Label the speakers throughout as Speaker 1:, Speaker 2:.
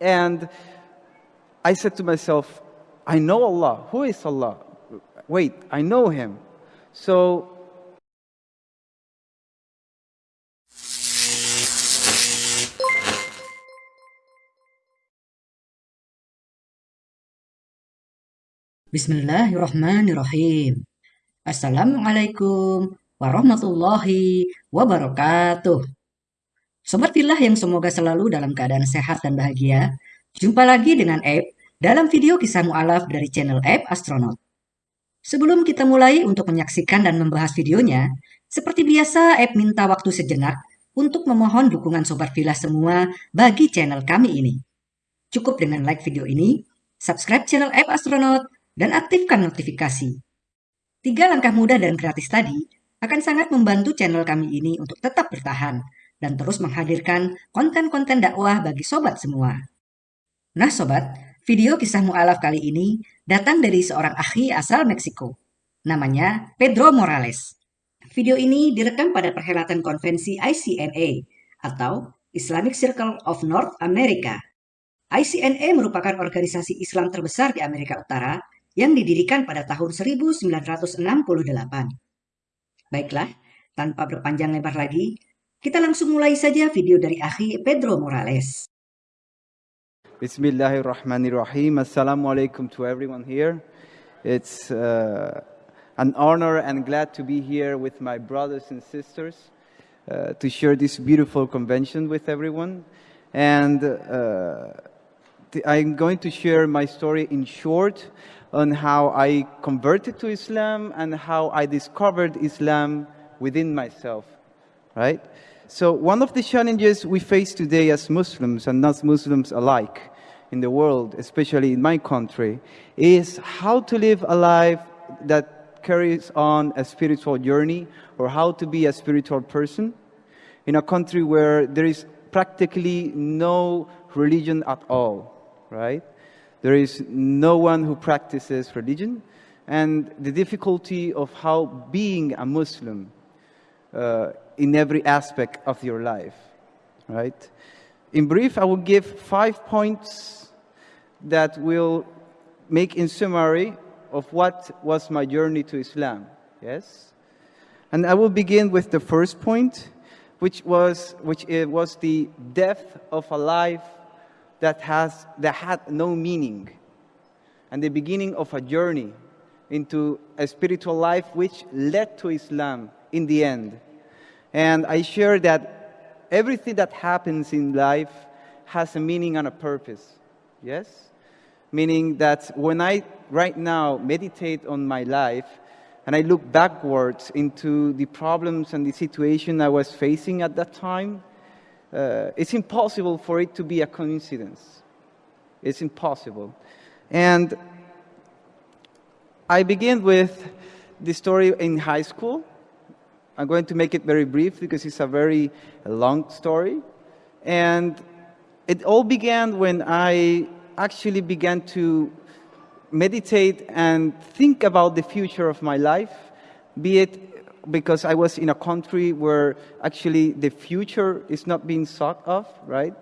Speaker 1: And I said to myself, I know Allah. Who is Allah? Wait, I know Him. So
Speaker 2: Bismillahirrahmanirrahim. Assalamualaikum warahmatullahi wabarakatuh. Sobat Filah yang semoga selalu dalam keadaan sehat dan bahagia. Jumpa lagi dengan Ape dalam video kisah mu'alaf dari channel Ape Astronaut. Sebelum kita mulai untuk menyaksikan dan membahas videonya, seperti biasa Ape minta waktu sejenak untuk memohon dukungan Sobat Filah semua bagi channel kami ini. Cukup dengan like video ini, subscribe channel Ape Astronaut, dan aktifkan notifikasi. Tiga langkah mudah dan gratis tadi akan sangat membantu channel kami ini untuk tetap bertahan dan terus menghadirkan konten-konten dakwah bagi sobat semua. Nah sobat, video kisah mu'alaf kali ini datang dari seorang ahli asal Meksiko. Namanya Pedro Morales. Video ini direkam pada perhelatan konvensi ICNA atau Islamic Circle of North America. ICNA merupakan organisasi Islam terbesar di Amerika Utara yang didirikan pada tahun 1968. Baiklah, tanpa berpanjang lebar lagi, kita langsung mulai saja video dari akhi Pedro Morales.
Speaker 1: Bismillahirrahmanirrahim. Assalamualaikum to everyone here. It's uh, an honor and glad to be here with my brothers and sisters uh, to share this beautiful convention with everyone. And uh, I'm going to share my story in short on how I converted to Islam and how I discovered Islam within myself, right? So one of the challenges we face today as Muslims and non-Muslims alike in the world, especially in my country, is how to live a life that carries on a spiritual journey or how to be a spiritual person in a country where there is practically no religion at all, right? There is no one who practices religion. And the difficulty of how being a Muslim uh, in every aspect of your life, right? In brief, I will give five points that will make in summary of what was my journey to Islam, yes? And I will begin with the first point, which was, which it was the death of a life that, has, that had no meaning and the beginning of a journey into a spiritual life which led to Islam in the end. And I share that everything that happens in life has a meaning and a purpose. Yes? Meaning that when I right now meditate on my life and I look backwards into the problems and the situation I was facing at that time, uh, it's impossible for it to be a coincidence. It's impossible. And I begin with the story in high school. I'm going to make it very brief because it's a very long story. And it all began when I actually began to meditate and think about the future of my life, be it because I was in a country where actually the future is not being sought of, right?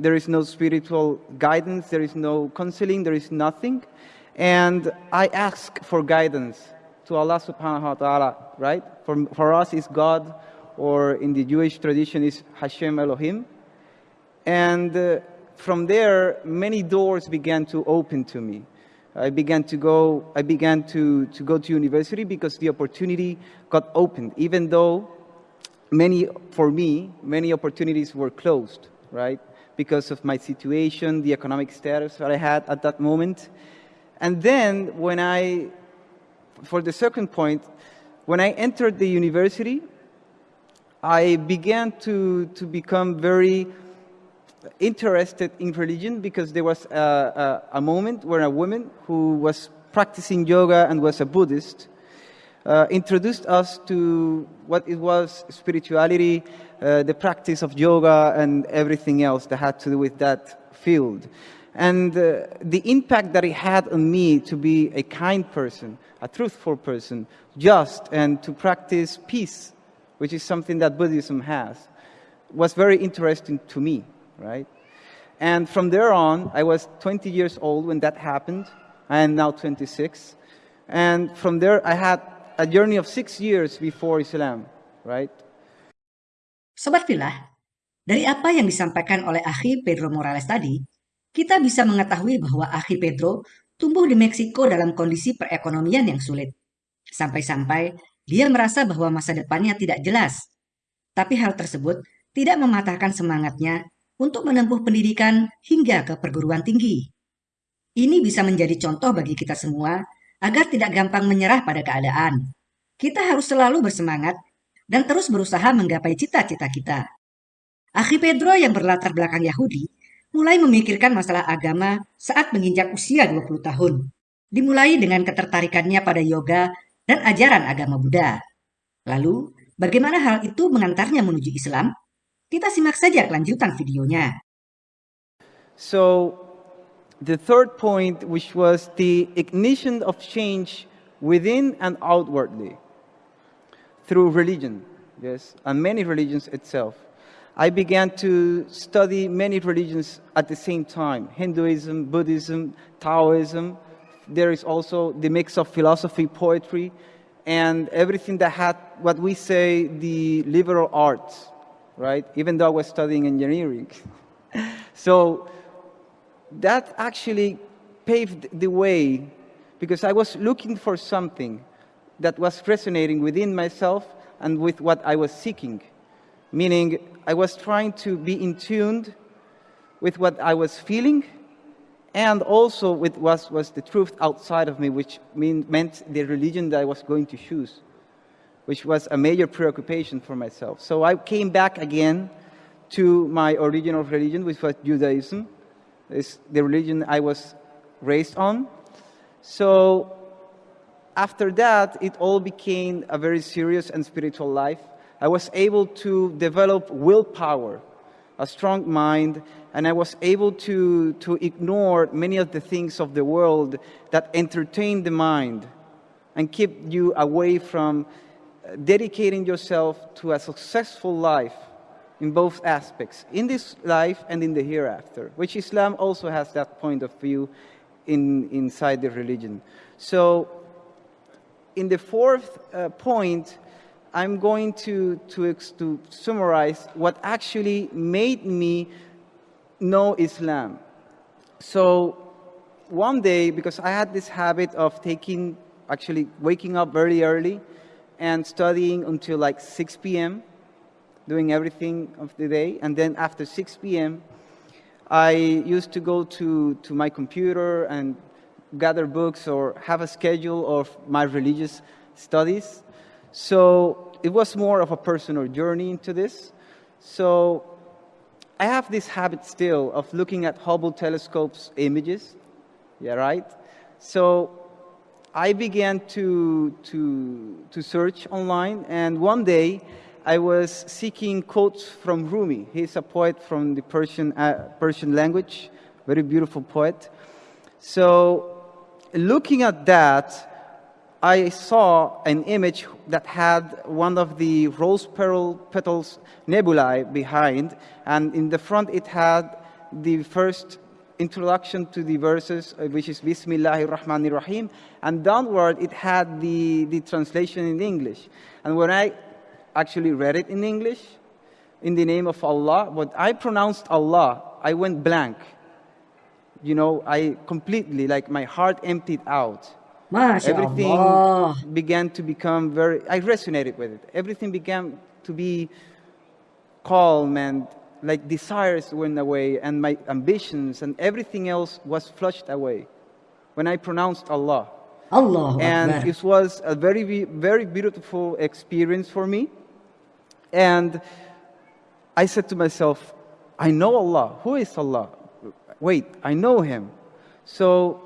Speaker 1: There is no spiritual guidance, there is no counseling, there is nothing. And I ask for guidance to Allah subhanahu wa ta'ala, right? For, for us is God, or in the Jewish tradition is Hashem Elohim. And uh, from there, many doors began to open to me. I began to go, I began to, to go to university because the opportunity got opened, even though many, for me, many opportunities were closed, right? Because of my situation, the economic status that I had at that moment. And then when I, for the second point, when I entered the university, I began to, to become very interested in religion because there was a, a, a, moment where a woman who was practicing yoga and was a Buddhist uh, introduced us to what it was spirituality, uh, the practice of yoga and everything else that had to do with that field. And uh, the impact that it had on me to be a kind person, a truthful person, just, and to practice peace, which is something that Buddhism has, was very interesting to me right? And from there on, I was 20 years old when that happened. I am now 26. And from there, I had a journey of six years before Islam, right?
Speaker 2: Sobat Fillah, dari apa yang disampaikan oleh Akhi Pedro Morales tadi, kita bisa mengetahui bahwa Akhi Pedro tumbuh di Meksiko dalam kondisi perekonomian yang sulit. Sampai-sampai dia merasa bahwa masa depannya tidak jelas. Tapi hal tersebut tidak mematahkan semangatnya untuk menempuh pendidikan hingga ke perguruan tinggi. Ini bisa menjadi contoh bagi kita semua agar tidak gampang menyerah pada keadaan. Kita harus selalu bersemangat dan terus berusaha menggapai cita-cita kita. Akhi Pedro yang berlatar belakang Yahudi mulai memikirkan masalah agama saat menginjak usia 20 tahun. Dimulai dengan ketertarikannya pada yoga dan ajaran agama Buddha. Lalu, bagaimana hal itu mengantarnya menuju Islam? Kita simak saja kelanjutan videonya.
Speaker 1: So, the third point, which was the ignition of change within and outwardly. through religion, yes, and many religions itself. I began to study many religions at the same time Hinduism, Buddhism, Taoism. There is also the mix of philosophy, poetry, and everything that had what we say the liberal arts, right? Even though I was studying engineering. so that actually paved the way because I was looking for something that was resonating within myself and with what I was seeking. Meaning, I was trying to be in tune with what I was feeling and also with what was the truth outside of me, which mean, meant the religion that I was going to choose, which was a major preoccupation for myself. So I came back again to my original religion, which was Judaism. It's the religion I was raised on. So after that, it all became a very serious and spiritual life. I was able to develop willpower, a strong mind, and I was able to, to ignore many of the things of the world that entertain the mind and keep you away from dedicating yourself to a successful life in both aspects, in this life and in the hereafter, which Islam also has that point of view in, inside the religion. So in the fourth uh, point, I'm going to, to, to summarize what actually made me know Islam. So one day, because I had this habit of taking, actually waking up very early and studying until like 6 p.m., doing everything of the day. And then after 6 p.m., I used to go to, to my computer and gather books or have a schedule of my religious studies. So it was more of a personal journey into this. So I have this habit still of looking at Hubble telescope's images. Yeah, right? So I began to, to, to search online, and one day I was seeking quotes from Rumi. He's a poet from the Persian, uh, Persian language, very beautiful poet. So looking at that, I saw an image that had one of the rose petal petals nebulae behind, and in the front it had the first introduction to the verses, uh, which is Bismillahir Rahmanir Rahim, and downward it had the, the translation in English. And when I actually read it in English, in the name of Allah, but I pronounced Allah, I went blank you know, I completely, like my heart emptied out.
Speaker 2: Masya
Speaker 1: Everything
Speaker 2: Allah.
Speaker 1: began to become very, I resonated with it. Everything began to be calm and like desires went away and my ambitions and everything else was flushed away when I pronounced Allah. Allahu
Speaker 2: Akbar.
Speaker 1: it was a very, very beautiful experience for me. And I said to myself, I know Allah. Who is Allah? wait, I know him. So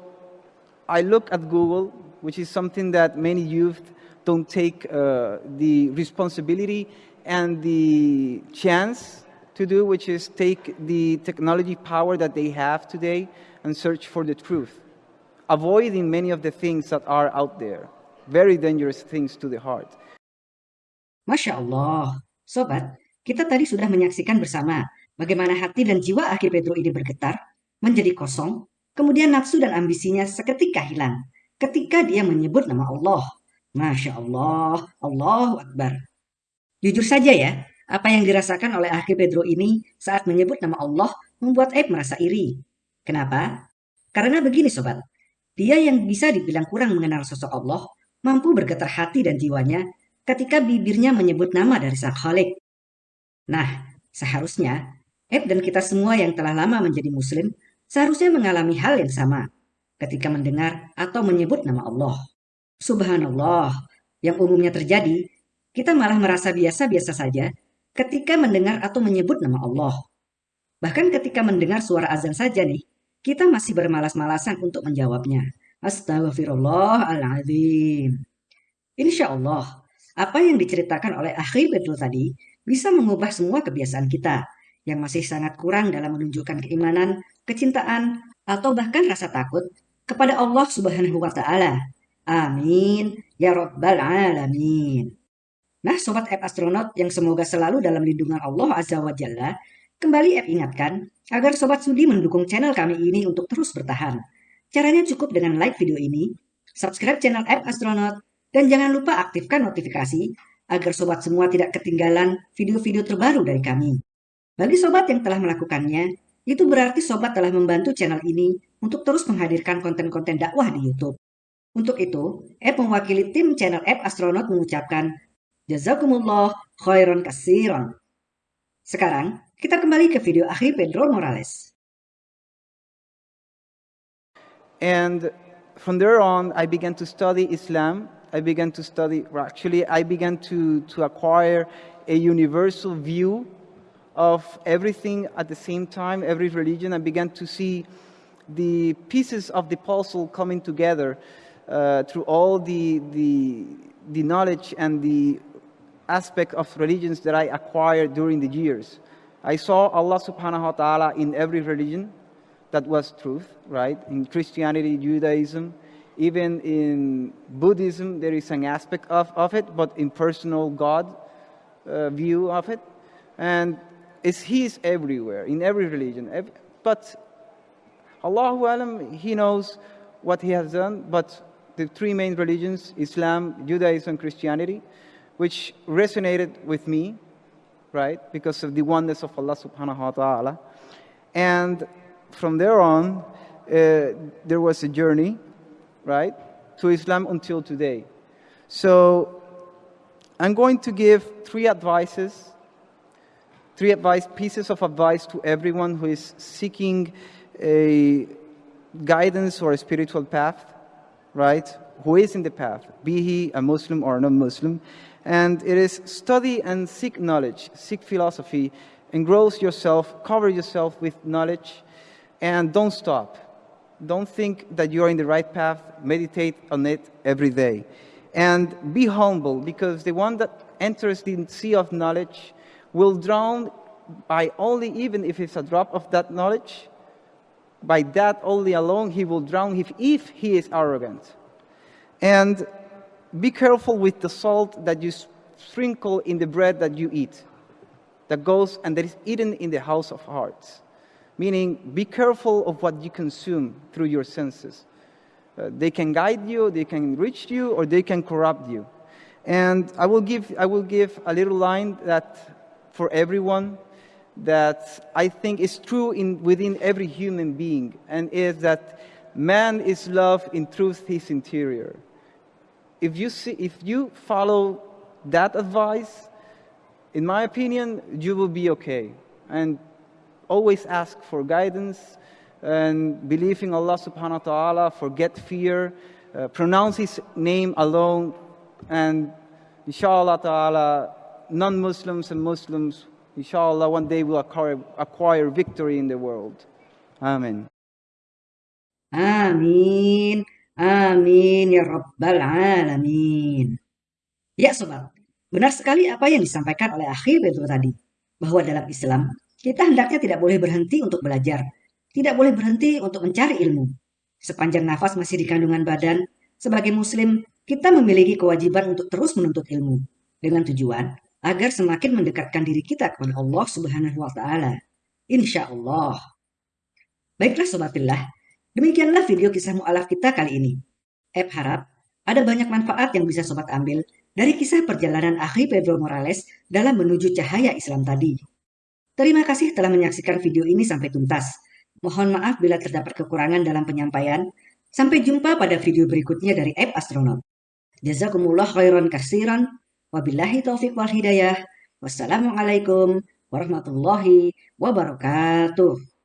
Speaker 1: I look at Google, which is something that many youth don't take uh, the responsibility and the chance to do, which is take the technology power that they have today and search for the truth, avoiding many of the things that are out there, very dangerous things to the heart.
Speaker 2: Masya Allah. Sobat, kita tadi sudah menyaksikan bersama bagaimana hati dan jiwa akhi Pedro ini bergetar, menjadi kosong, kemudian nafsu dan ambisinya seketika hilang ketika dia menyebut nama Allah. Masya Allah, Allahu Akbar. Jujur saja ya, apa yang dirasakan oleh akhi Pedro ini saat menyebut nama Allah membuat Aib merasa iri. Kenapa? Karena begini sobat, dia yang bisa dibilang kurang mengenal sosok Allah, mampu bergetar hati dan jiwanya ketika bibirnya menyebut nama dari Sang Khalik. Nah, seharusnya Ed dan kita semua yang telah lama menjadi muslim seharusnya mengalami hal yang sama ketika mendengar atau menyebut nama Allah. Subhanallah, yang umumnya terjadi, kita malah merasa biasa-biasa saja ketika mendengar atau menyebut nama Allah. Bahkan ketika mendengar suara azan saja nih, kita masih bermalas-malasan untuk menjawabnya. Astagfirullahaladzim. Insya Allah, apa yang diceritakan oleh Akhi Bedul tadi bisa mengubah semua kebiasaan kita yang masih sangat kurang dalam menunjukkan keimanan, kecintaan, atau bahkan rasa takut kepada Allah Subhanahu wa taala. Amin ya rabbal alamin. Nah, sobat app astronot yang semoga selalu dalam lindungan Allah Azza wa Jalla, kembali app ingatkan agar sobat sudi mendukung channel kami ini untuk terus bertahan. Caranya cukup dengan like video ini, subscribe channel app astronot, dan jangan lupa aktifkan notifikasi agar sobat semua tidak ketinggalan video-video terbaru dari kami. Bagi sobat yang telah melakukannya, itu berarti sobat telah membantu channel ini untuk terus menghadirkan konten-konten dakwah di YouTube. Untuk itu, App mewakili tim channel App Astronaut mengucapkan Jazakumullah khairan kasiran. Sekarang, kita kembali ke video akhir Pedro Morales.
Speaker 1: And from there on, I began to study Islam I began to study, actually, I began to, to acquire a universal view of everything at the same time, every religion. I began to see the pieces of the puzzle coming together uh, through all the, the, the knowledge and the aspect of religions that I acquired during the years. I saw Allah subhanahu wa ta'ala in every religion. That was truth, right? In Christianity, Judaism, even in Buddhism, there is an aspect of, of it, but in personal God uh, view of it. And it's, He is everywhere, in every religion. Every, but Allahu Alam, He knows what He has done. But the three main religions, Islam, Judaism, Christianity, which resonated with me, right, because of the oneness of Allah subhanahu wa ta'ala. And from there on, uh, there was a journey right, to Islam until today. So I'm going to give three advices, three advice, pieces of advice to everyone who is seeking a guidance or a spiritual path, right? Who is in the path, be he a Muslim or a non-Muslim. And it is study and seek knowledge, seek philosophy, engross yourself, cover yourself with knowledge, and don't stop don't think that you are in the right path. Meditate on it every day. And be humble, because the one that enters the sea of knowledge will drown by only, even if it's a drop of that knowledge, by that only alone, he will drown if, if he is arrogant. And be careful with the salt that you sprinkle in the bread that you eat, that goes and that is eaten in the house of hearts meaning be careful of what you consume through your senses. Uh, they can guide you, they can reach you, or they can corrupt you. And I will give, I will give a little line that for everyone that I think is true in, within every human being, and is that man is love in truth his interior. If you, see, if you follow that advice, in my opinion, you will be okay. And always ask for guidance and believe in Allah subhanahu wa ta'ala, forget fear, uh, pronounce His name alone, and inshallah ta'ala, non-Muslims and Muslims, inshallah, one day will acquire, acquire victory in the world. Amen.
Speaker 2: Amin. Amin ya Rabbal Alamin. Ya sobat, benar sekali apa yang disampaikan oleh akhir itu tadi. Bahwa dalam Islam, kita hendaknya tidak boleh berhenti untuk belajar, tidak boleh berhenti untuk mencari ilmu. Sepanjang nafas masih di kandungan badan, sebagai muslim, kita memiliki kewajiban untuk terus menuntut ilmu dengan tujuan agar semakin mendekatkan diri kita kepada Allah Subhanahu wa taala. Insya Allah. Baiklah Sobat Fillah, demikianlah video kisah mu'alaf kita kali ini. Ep harap ada banyak manfaat yang bisa Sobat ambil dari kisah perjalanan akhi Pedro Morales dalam menuju cahaya Islam tadi. Terima kasih telah menyaksikan video ini sampai tuntas. Mohon maaf bila terdapat kekurangan dalam penyampaian. Sampai jumpa pada video berikutnya dari App Astronaut. Jazakumullah khairan kasiran. Wabillahi taufiq wal hidayah. Wassalamualaikum warahmatullahi wabarakatuh.